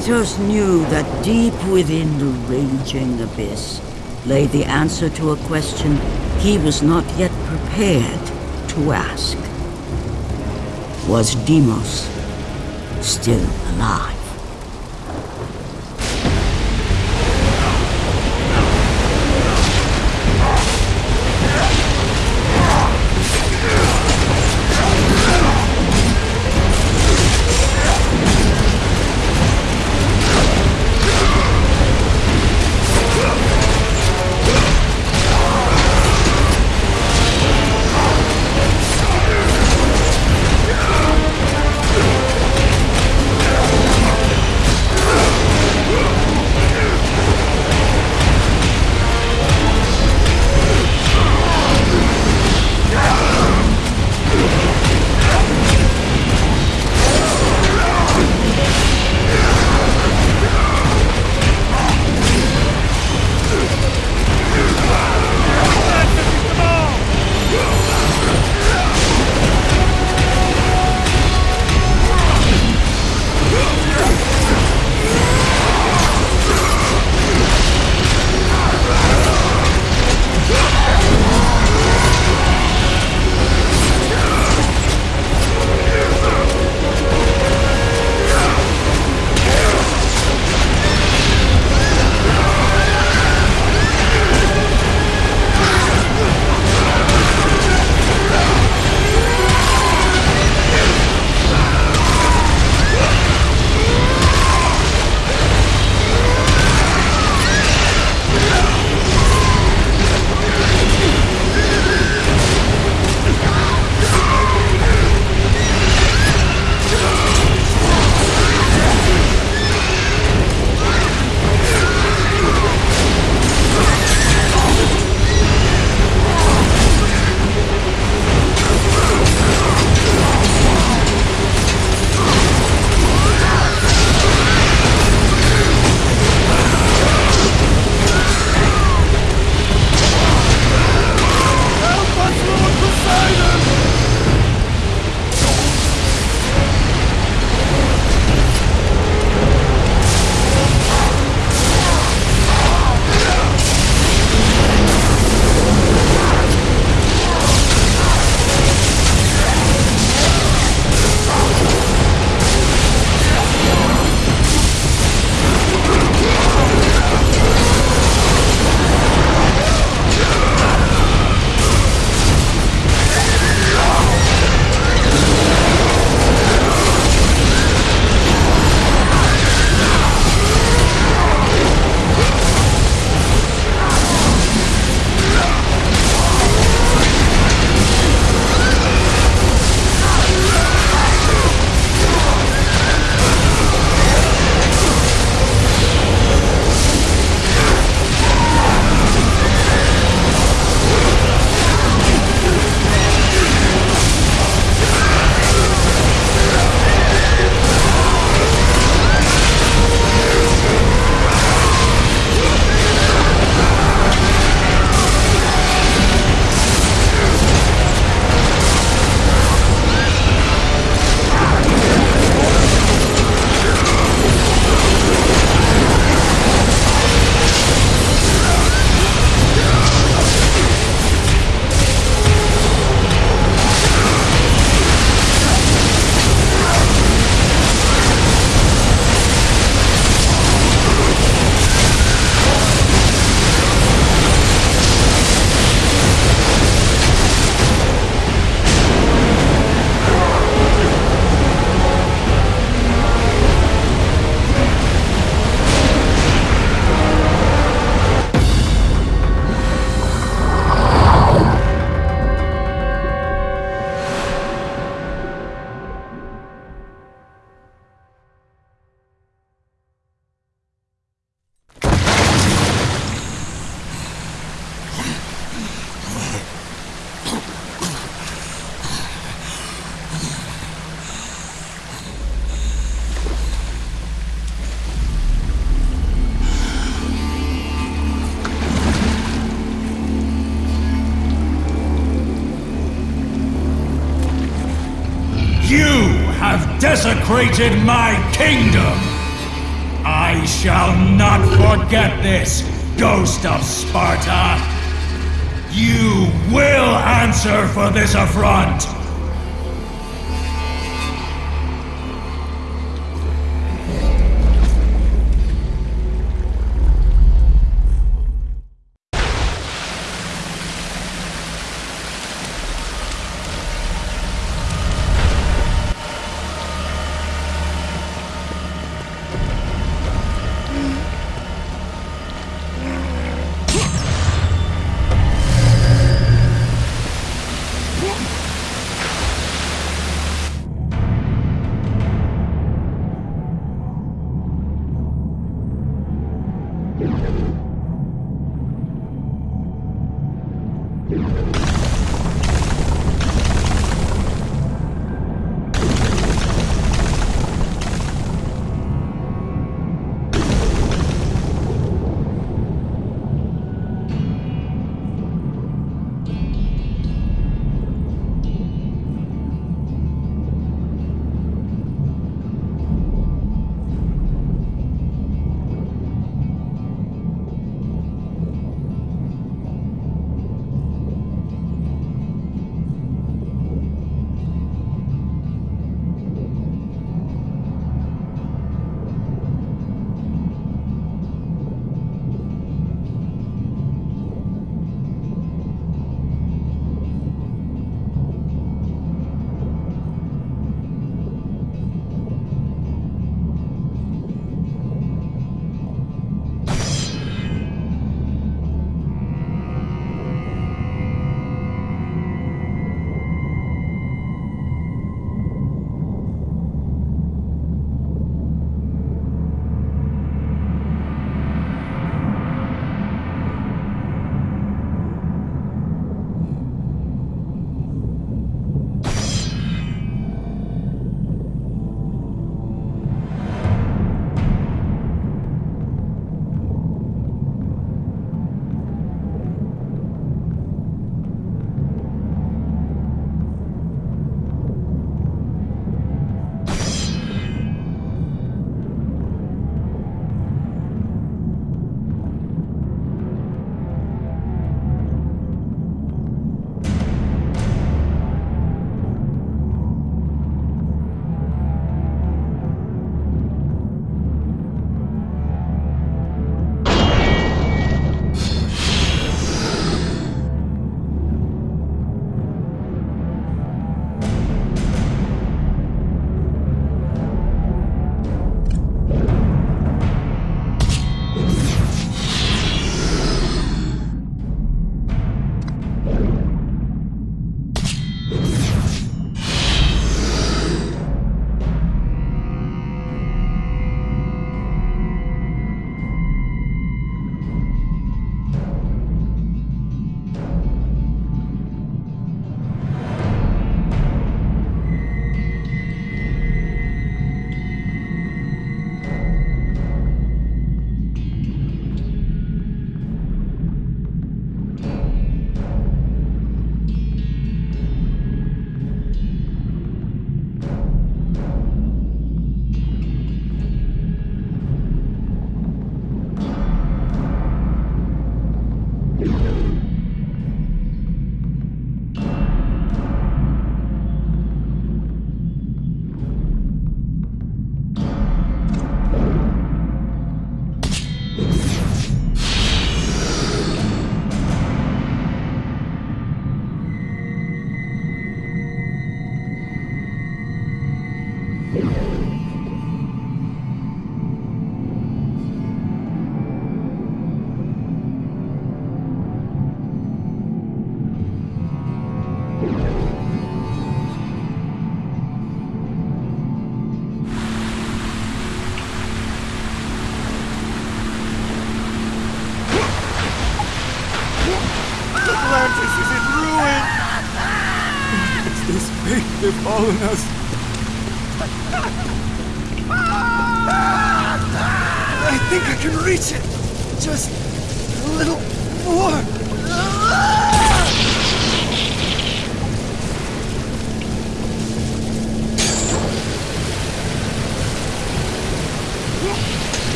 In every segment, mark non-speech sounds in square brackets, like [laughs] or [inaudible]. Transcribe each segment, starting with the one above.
Kratos knew that deep within the raging abyss lay the answer to a question he was not yet prepared to ask. Was Deimos still alive? Desecrated my kingdom! I shall not forget this, Ghost of Sparta! You will answer for this affront!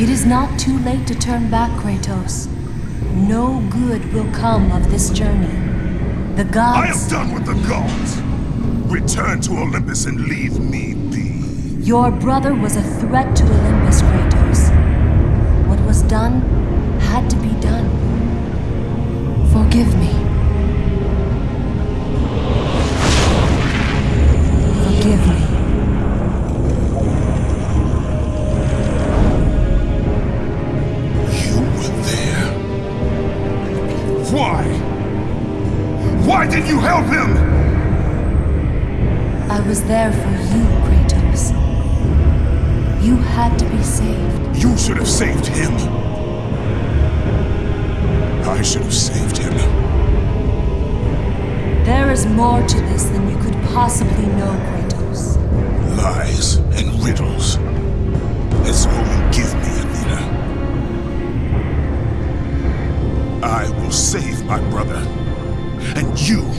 It is not too late to turn back, Kratos. No good will come of this journey. The gods... I am done with the gods! Return to Olympus and leave me be. Your brother was a threat to Olympus, Kratos. What was done had to be done. Forgive me. Forgive me. Did you help him? I was there for you, Kratos. You had to be saved. You should have saved him. I should have saved him. There is more to this than you could possibly know, Kratos. Lies and riddles. That's all you give me, Athena. I will save my brother, you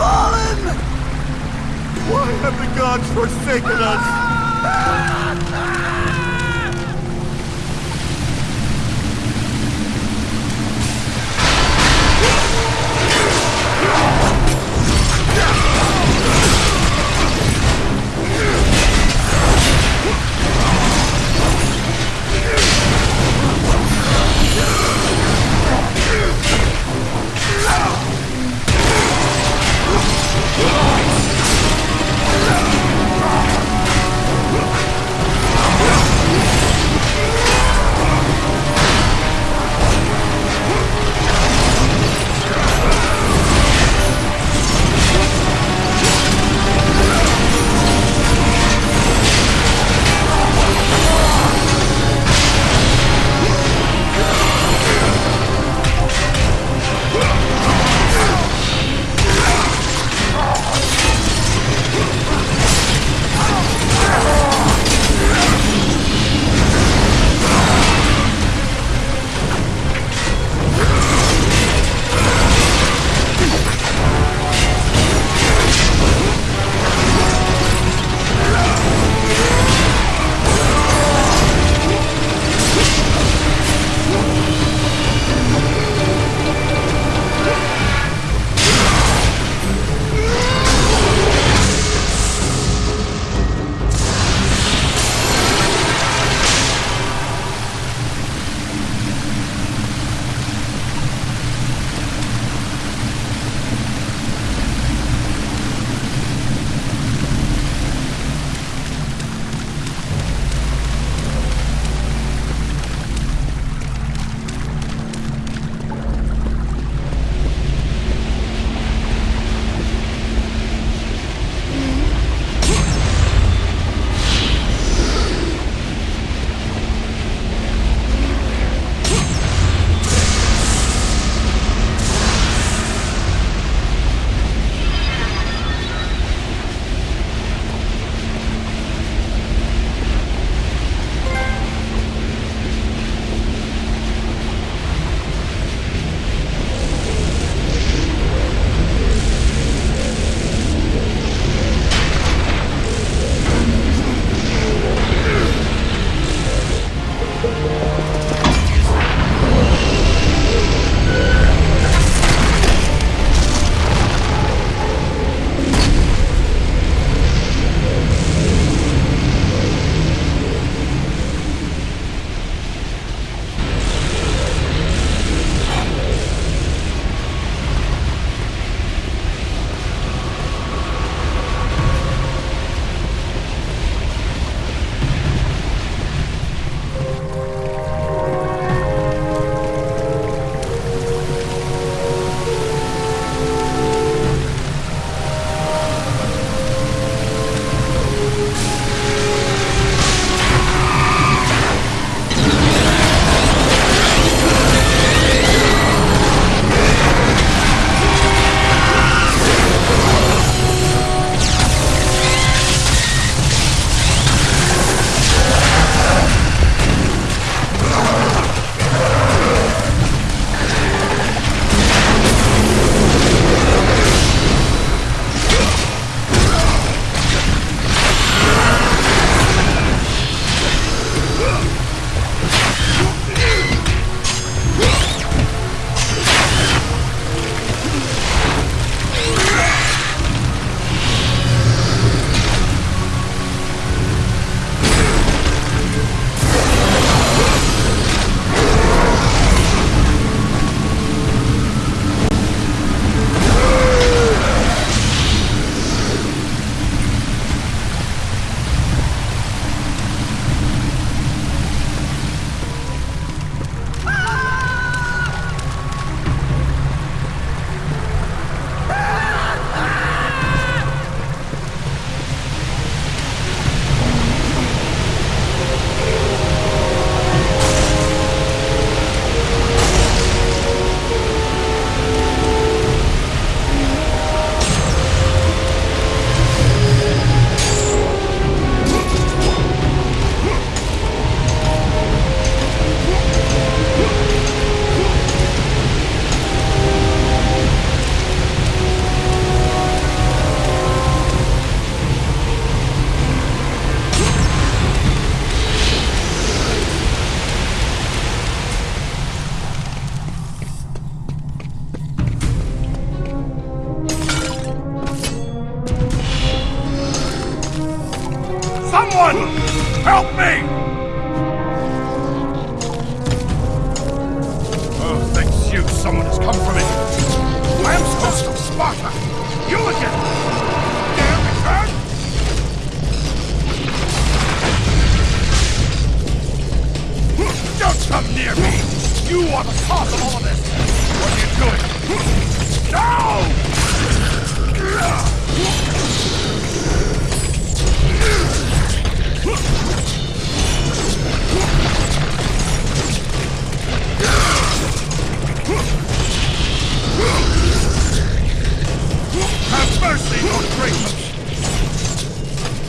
fallen! Why have the gods forsaken us? [laughs] Oh!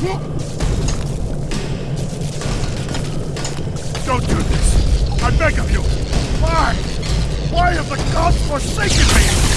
Don't do this! I beg of you! Why? Why have the gods forsaken me?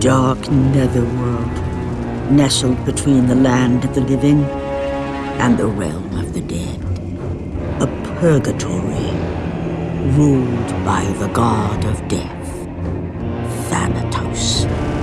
Dark netherworld nestled between the land of the living and the realm of the dead. A purgatory ruled by the god of death.